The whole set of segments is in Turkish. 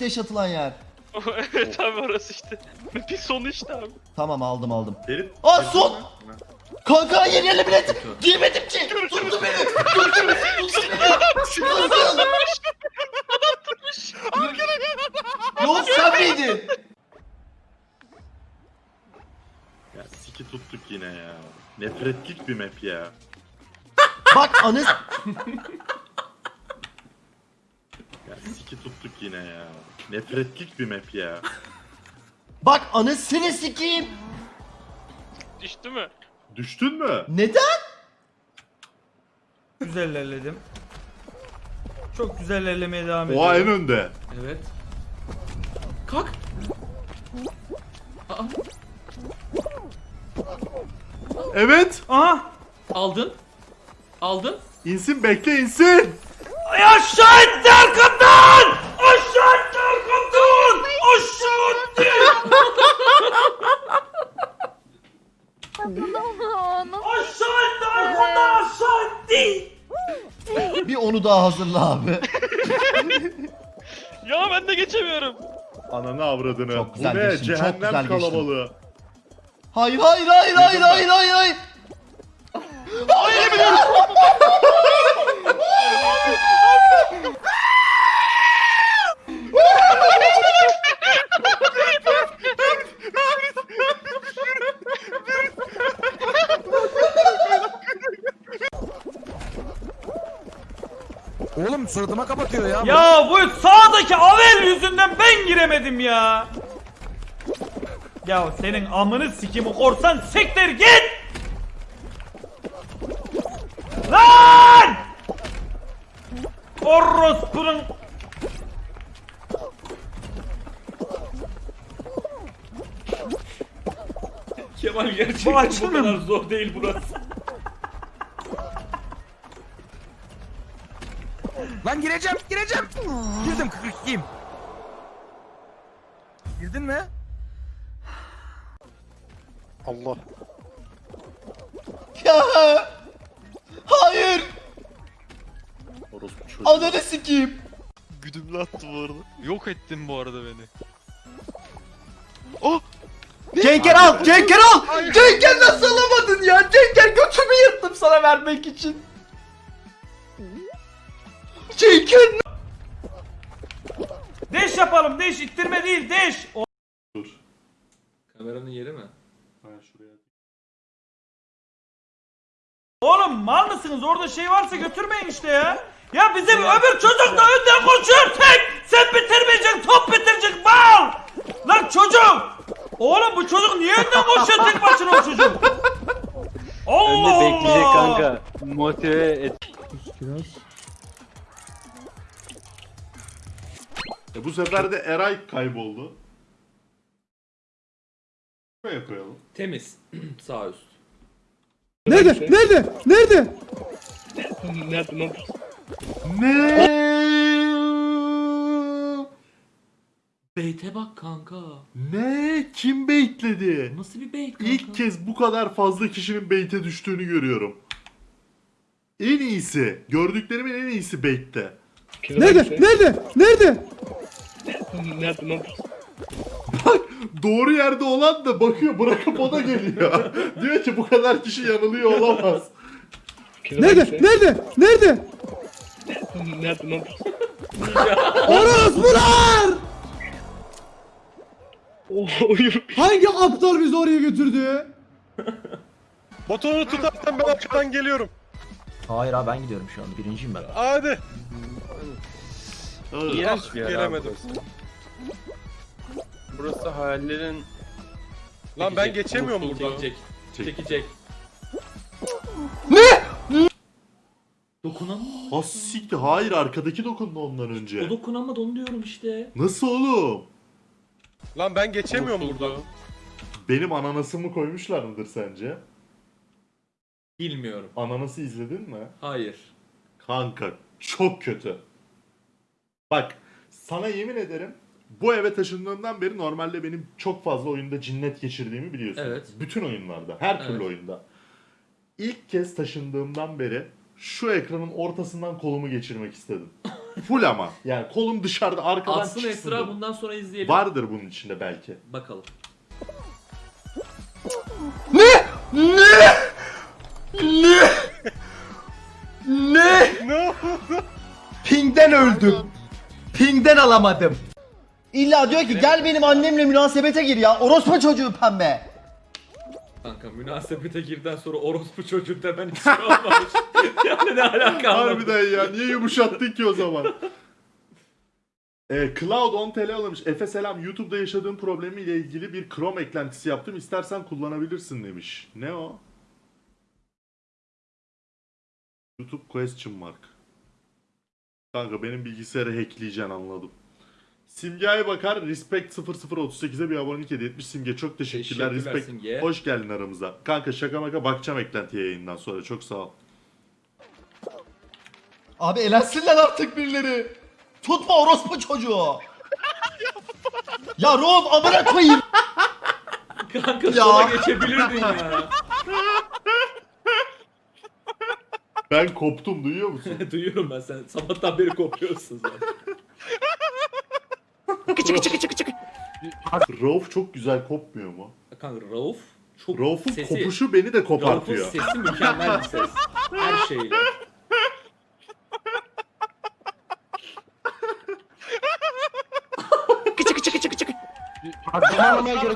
deş atılan yer. evet abi orası işte. Bir sonu işte abi. Tamam aldım aldım. Derin. Aa son! Kanka yeni yerine bilet giyemedim ki. Tuttu beni. Görüşürüz. Nasıl? Yok sen miydin? Ya siki tuttuk yine ya. Nefretlik bir map ya. Bak anız. 2 tuttuk yine ya. Nefretlik bir map ya. Bak anasını sikeyim. Düştü mü? Düştün mü? Neden? Güzel ilerledim. Çok güzel ilerlemeye devam ediyorum. Oha en önde. Evet. Kalk. Aa. Evet. Aha. Aldın. Aldın. İnsin bekle insin. Aşağı etti arkamdan! Aşağı etti arkamdan! Aşağı etti! Aşağı etti arkamdan aşağı etti! Bir onu daha hazırla abi. Ya ben de geçemiyorum. Ananı avradını. Çok güzel Bu ne? geçtin, çok Cehennem güzel geçtin. kalabalığı. Hayır hayır hayır hayır hayır hayır hayır. Oğlum suratıma kapatıyor ya. Ya bu sağdaki Avel yüzünden ben giremedim ya. Ya senin amını sikimi korsan siktir git. Kemal Bu gerçekten bu, açılmıyor kadar zor değil burası. Lan gireceğim, gireceğim. Girdim 42'yim. Girdin mi? Ya. Hayır. Orospu çocuğu. Ananı sikeyim. Güdümlü attı bu arada. Yok ettin bu arada beni. Cenker al. Cenker al. Cenker nasıl alamadın ya? Cenker götümü yırttım sana vermek için. Cenker deş yapalım deş ittirme değil deş. O- Dur. Kameranın yeri mi? Ha şuraya. Oğlum mal mısınız orada şey varsa götürmeyin işte ya. Ya bizim öbür çocuk da önden koşuyor tek. Sen bitirmeyeceksin top bitirecek mal. Lan çocuk. Oğlum bu çocuk niye önden koşuyor tek başına o çocuk? Allah Önde bekleyecek Allah. kanka. Motive et. E bu sefer de Eray kayboldu. Buraya koyalım. Temiz. Sağ üst. Nerede? Nerede? Nerede? Ne? Beyte bak kanka. Ne? Kim baitledi? Nasıl bir beyt kanka? İlk kez bu kadar fazla kişinin bait'e düştüğünü görüyorum. En iyisi. Gördüklerimin en iyisi bait'te. Nerede? Nerede? Nerede? Doğru yerde olan da bakıyor bırakıp o da geliyor. Diyor ki bu kadar kişi yanılıyor olamaz. Nerede? Nerede? Nerede? Orospular! Hangi aptal bizi oraya götürdü? Botonu tutarsan ben arkadan geliyorum. Hayır abi ben gidiyorum şu anda. Birinciyim ben. Hadi. İğrenç bir yer Gelemedim. burası. Burası hayallerin... Lan ben geçemiyorum buradan. Çekecek. Çek. Çekecek. Dokunan mı? Ha siktir. Hayır arkadaki dokundu ondan önce. O dokunamadı onu diyorum işte. Nasıl oğlum? Lan ben geçemiyorum burada. Benim ananasımı koymuşlar mıdır sence? Bilmiyorum. Ananası izledin mi? Hayır. Kanka çok kötü. Bak sana yemin ederim bu eve taşındığımdan beri normalde benim çok fazla oyunda cinnet geçirdiğimi biliyorsun. Evet. Bütün oyunlarda, her türlü Evet. oyunda. İlk kez taşındığımdan beri şu ekranın ortasından kolumu geçirmek istedim. Full ama. Yani kolum dışarıda arkadan Aslında çıksın Esra da. bundan sonra izleyelim. Vardır bunun içinde belki. Bakalım. Ne? Ne? Ne? Ne? Ne oldu? Ping'den öldüm. Ping'den alamadım. İlla diyor ki gel benim annemle münasebete gir ya. Orospu çocuğu pembe. Kanka münasebete girden sonra orospu çocuğu demen hiç şey olmamış. yani ne alaka anlamadım. Harbiden ya niye yumuşattın ki o zaman? Ee, Cloud 10 TL almış. Efe selam. YouTube'da yaşadığım problemiyle ilgili bir Chrome eklentisi yaptım. İstersen kullanabilirsin demiş. Ne o? YouTube question mark. Kanka benim bilgisayarı hackleyeceksin anladım. Simge'ye bakar. Respect 0038'e bir abonelik hediye etmiş. Simge çok teşekkürler. Teşekkürler Respect. Simge. Hoş geldin aramıza. Kanka şaka maka bakacağım eklentiye yayından sonra. Çok sağ ol. Abi elensinler artık birileri. Tutma orospu çocuğu. ya Rom amına koyayım. Kanka Ya. sola geçebilirdin ya. Ben koptum duyuyor musun? Duyuyorum ben sen. Sabahtan beri kopuyorsun zaten. Rauf çok güzel kopmuyor mu? Kanka Rauf çok Rauf'un sesi... kopuşu beni de Rauf'un kopartıyor. sesi mükemmel bir ses. Her şeyle.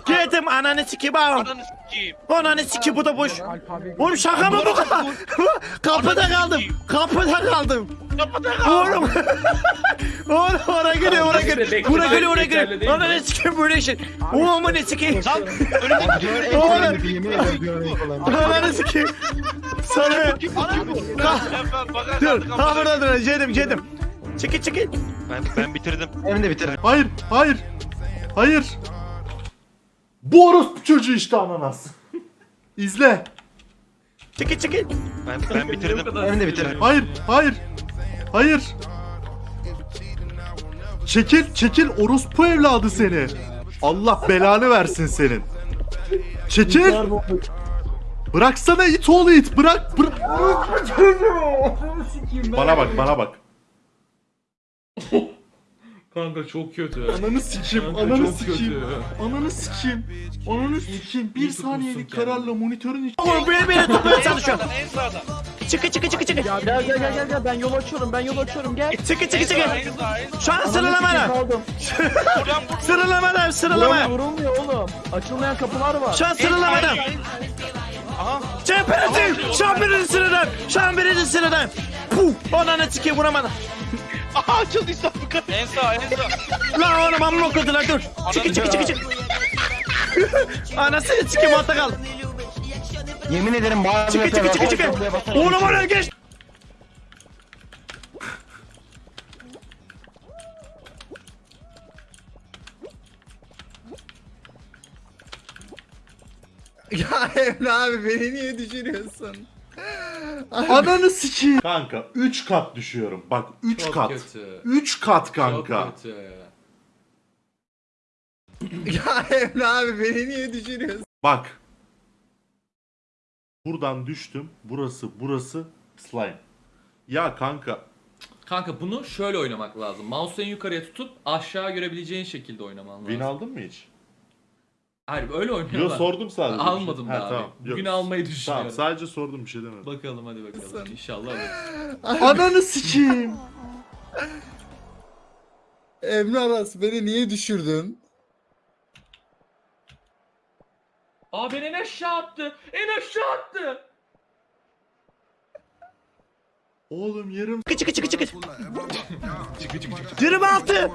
Girdim ananı sikeyim ağam. Ananı sikeyim. Ananı sikeyim bu da boş. Oğlum şaka mı bu kadar? Kapıda kaldım. Kapıda kaldım. Kal. Oğlum. Oğlum oraya geliyor oraya geliyor. Buraya geliyor oraya geliyor. mi? Ananı sikeyim böyle şey. Oğlum ne sikeyim. Lan önümdeki Oğlum. Ananı sikeyim. Sana. Dur. Ha burada dur. Cedim cedim. Çekil çekil. Ben, ben bitirdim. Hayır, hayır, hayır. Bu orospu çocuğu işte ananas. İzle. Çekil çekil. Ben, ben bitirdim. Ben de bitirdim. Hayır, hayır, hayır. Çekil, çekil orospu evladı seni. Allah belanı versin senin. Çekil. Bıraksana it oğlu it. Bırak, bırak. Bana bak, bana bak. Kanka çok kötü. Ananı sikeyim, Kanka ananı çok sikeyim. kötü. Ananı sikeyim. Ananı sikeyim. Bir saniyelik kararla monitörün iç- Oğlum beni beni tutmaya çalışıyor. En sağda. Çıkı çıkı çıkı çıkı. Gel gel gel gel gel ben yol açıyorum ben yol açıyorum gel. Çıkı çıkı çıkı. Şu an sıralama. Kaldım. Buradan vur. Sıralama. Vurulmuyor oğlum. Açılmayan kapılar var. Şu an sıralamadan. Aha. Şampiyon! Şampiyon sıradan! Şampiyon sıradan! Puh! Ananı sikeyim vuramadım. Aha açıldıysa bu kadar. En sağ en sağ. Lan oğlum amma okudular dur. Çıkı çıkı çıkı çıkı. Anasını sikeyim altta kal. Yemin ederim bağırma. Çıkı çıkı çıkı çıkı. Oğlum oraya geç. Ya Emre abi beni niye düşürüyorsun? Ananı sikeyim. Kanka 3 kat düşüyorum. Bak 3 Çok kat. kötü. 3 kat kanka. Çok kötü. Ya Emre abi beni niye düşürüyorsun? Bak. Buradan düştüm. Burası burası slime. Ya kanka Kanka bunu şöyle oynamak lazım. Mouse'u en yukarıya tutup aşağı görebileceğin şekilde oynaman lazım. win aldın mı hiç? Hayır öyle oynuyorlar. Yo sordum sadece. Almadım Ha, daha abi. tamam. Bugün Yok. almayı Tamam düşünüyorum. sadece sordum bir şey demedim. Bakalım hadi bakalım. İnşallah alırız. Ananı sikeyim. Emre Aras beni niye düşürdün? Aa beni en aşağı attı. En aşağı attı. Oğlum yarım Çıkı çıkı çıkı çıkı. 26.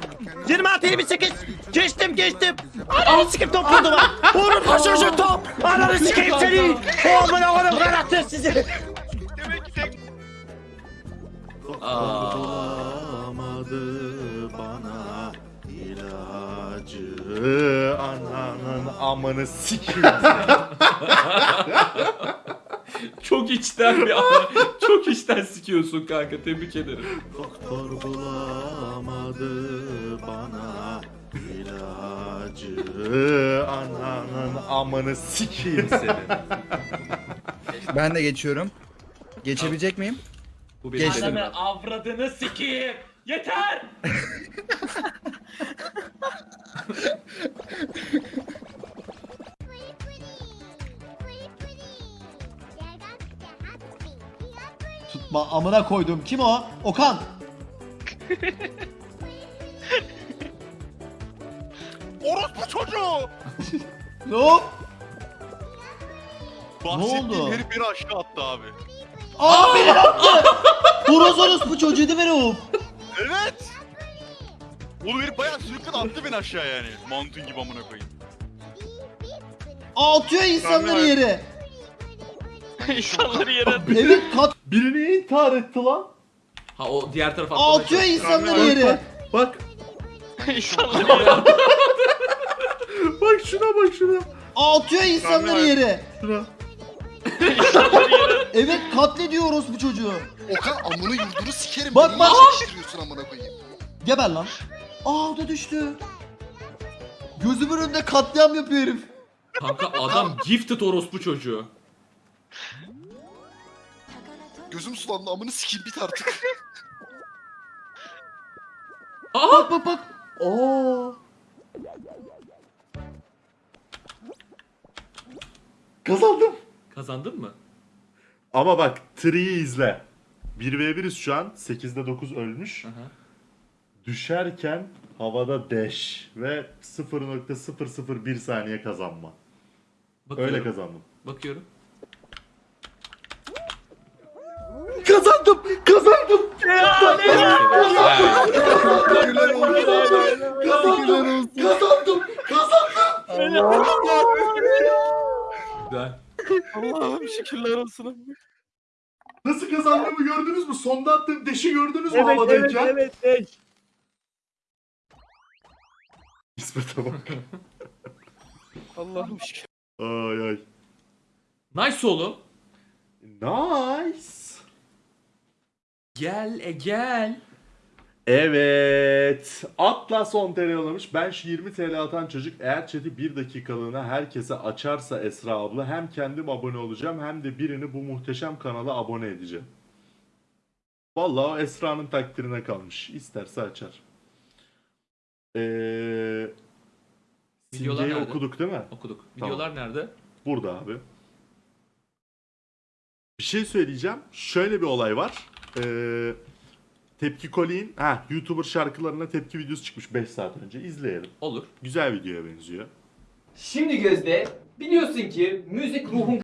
26 28. Geçtim geçtim. Ananı sikeyim top vurdu bana. Oğlum taşırsın top. Ananı sikeyim seni. Oğlum oğlum karattır sizi. Aa. İlacı. Ananın amını sikeyim. Çok içten bir ana. Çok içten sikiyorsun kanka. Tebrik ederim. Doktor bulamadı bana ilacı. Ananın amını sikeyim senin. Ben de geçiyorum. Geçebilecek miyim? Bu benim Geçtim. Ananı avradını sikeyim. Yeter! Tutma amına koydum. Kim o? Okan. Orospu çocuğu! Ne o? Bahsettiğim oldu? herif beni aşağı attı abi. Aa beni attı. Horoz bu çocuğu değil mi Rauf? Evet! Oğlum herif bayağı sürükledi attı beni aşağı yani. Mantun gibi amına koyayım. Atıyor insanları Ben- yere. İnsanları yere Evet kat Birini intihar etti lan. Ha o diğer tarafa atlamaya atıyor çalışıyor. insanları yere. Bak. İnsanları yere Bak şuna bak şuna. Atıyor insanları yere. Şuna. Evet katlediyoruz bu çocuğu. Okan amını yurdunu sikerim. Bak, bak. niye çekiştiriyorsun amına koyayım? Geber lan. Aa o da düştü. Gözümün önünde katliam yapıyor herif. Kanka adam gifted orospu çocuğu. Gözüm sulandı amını sikeyim bit artık. Aa! Bak bak bak. Aa. Kazandım. Kazandın mı? Ama bak Tree'yi izle. 1v1'iz şu an. 8'de 9 ölmüş. Aha. Düşerken havada dash ve 0.001 saniye kazanma. Bakıyorum. Öyle kazandım. Bakıyorum. Kazandım! Kazandım! Kazandım! Kazandım! Kazandım! Güzel. Allah'ım şükürler olsun. Nasıl kazandığımı gördünüz mü? Sonda attığım deşi gördünüz mü havadayken? evet evet. İsmet'e bak. Allah'ım şükür. Ay ay. Nice oğlum. Nice. Gel e gel. Evet. Atlas 10 TL yollamış. Ben şu 20 TL atan çocuk eğer chat'i 1 dakikalığına herkese açarsa Esra abla hem kendim abone olacağım hem de birini bu muhteşem kanala abone edeceğim. Vallahi o Esra'nın takdirine kalmış. İsterse açar. Ee, Videolar Simge'yi nerede? okuduk değil mi? Okuduk. Tamam. Videolar nerede? Burada abi. Bir şey söyleyeceğim. Şöyle bir olay var. Ee, Tepki Koli'nin ha, YouTuber şarkılarına tepki videosu çıkmış 5 saat önce. İzleyelim. Olur. Güzel videoya benziyor. Şimdi Gözde biliyorsun ki müzik ruhun